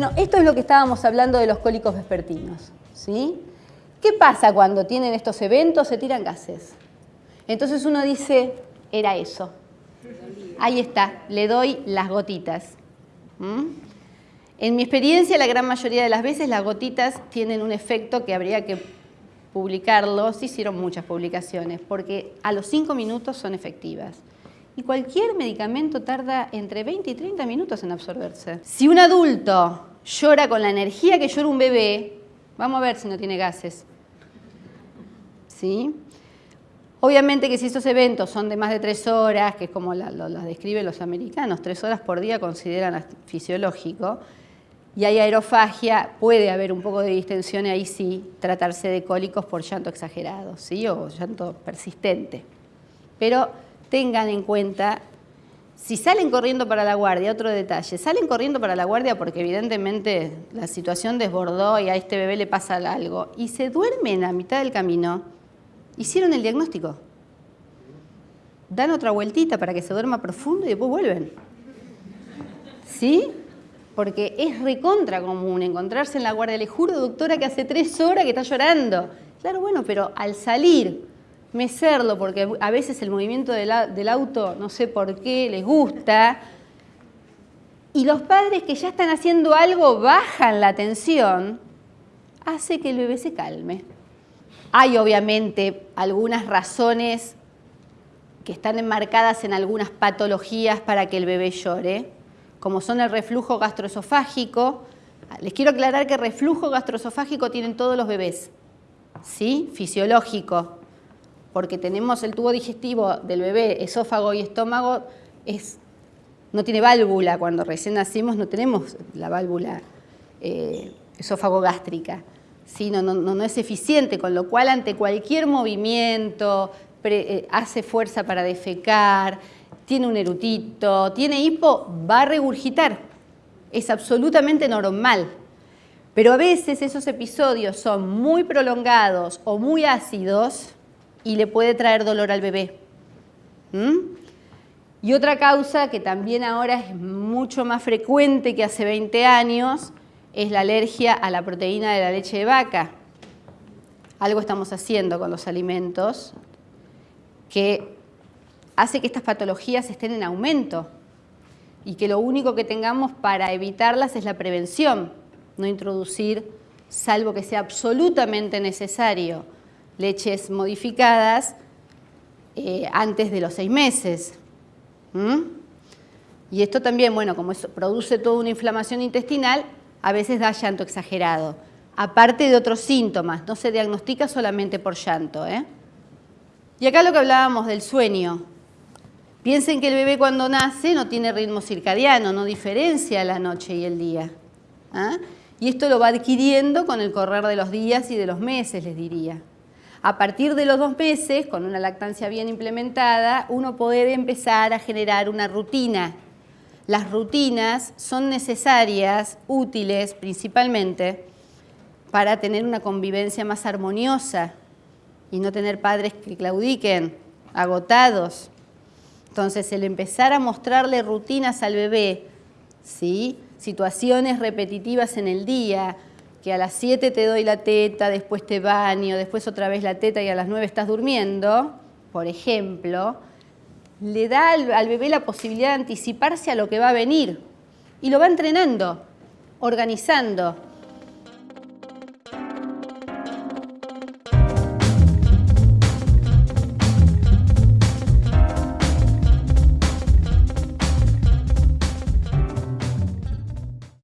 Bueno, esto es lo que estábamos hablando de los cólicos vespertinos. ¿sí? ¿Qué pasa cuando tienen estos eventos? Se tiran gases. Entonces uno dice, era eso. Ahí está, le doy las gotitas. En mi experiencia, la gran mayoría de las veces las gotitas tienen un efecto que habría que publicarlo. Se hicieron muchas publicaciones, porque a los 5 minutos son efectivas. Y cualquier medicamento tarda entre 20 y 30 minutos en absorberse. Si un adulto llora con la energía que llora un bebé, vamos a ver si no tiene gases. ¿Sí? Obviamente que si estos eventos son de más de tres horas, que es como lo, describen los americanos, tres horas por día consideran fisiológico, y hay aerofagia, puede haber un poco de distensión y ahí sí tratarse de cólicos por llanto exagerado, ¿sí? o llanto persistente. Pero tengan en cuenta, si salen corriendo para la guardia, otro detalle, salen corriendo para la guardia porque evidentemente la situación desbordó y a este bebé le pasa algo, y se duermen a mitad del camino, hicieron el diagnóstico. Dan otra vueltita para que se duerma profundo y después vuelven. ¿Sí? Porque es recontra común encontrarse en la guardia. Le juro, doctora, que hace tres horas que está llorando. Claro, bueno, pero al salir mecerlo, porque a veces el movimiento del auto, no sé por qué, les gusta, y los padres que ya están haciendo algo bajan la tensión, hace que el bebé se calme. Hay obviamente algunas razones que están enmarcadas en algunas patologías para que el bebé llore, como son el reflujo gastroesofágico. Les quiero aclarar que reflujo gastroesofágico tienen todos los bebés, ¿sí? Fisiológico, porque tenemos el tubo digestivo del bebé, esófago y estómago, es, no tiene válvula, cuando recién nacimos no tenemos la válvula eh, esófago gástrica, no, no, es eficiente, con lo cual ante cualquier movimiento eh, hace fuerza para defecar, tiene un erutito, tiene hipo, va a regurgitar, es absolutamente normal. Pero a veces esos episodios son muy prolongados o muy ácidos y le puede traer dolor al bebé. ¿Mm? Y otra causa que también ahora es mucho más frecuente que hace 20 años es la alergia a la proteína de la leche de vaca. Algo estamos haciendo con los alimentos que hace que estas patologías estén en aumento y que lo único que tengamos para evitarlas es la prevención, no introducir, salvo que sea absolutamente necesario, leches modificadas eh, antes de los seis meses. Y esto también, bueno, como eso produce toda una inflamación intestinal, a veces da llanto exagerado. Aparte de otros síntomas, no se diagnostica solamente por llanto. ¿eh? Y acá lo que hablábamos del sueño. Piensen que el bebé cuando nace no tiene ritmo circadiano, no diferencia la noche y el día. ¿ah? Y esto lo va adquiriendo con el correr de los días y de los meses, les diría. A partir de los dos meses, con una lactancia bien implementada, uno puede empezar a generar una rutina. Las rutinas son necesarias, útiles principalmente, para tener una convivencia más armoniosa y no tener padres que claudiquen, agotados. Entonces, el empezar a mostrarle rutinas al bebé, ¿sí? situaciones repetitivas en el día, que a las 7 te doy la teta, después te baño, después otra vez la teta y a las 9 estás durmiendo, por ejemplo, le da al, bebé la posibilidad de anticiparse a lo que va a venir y lo va entrenando, organizando.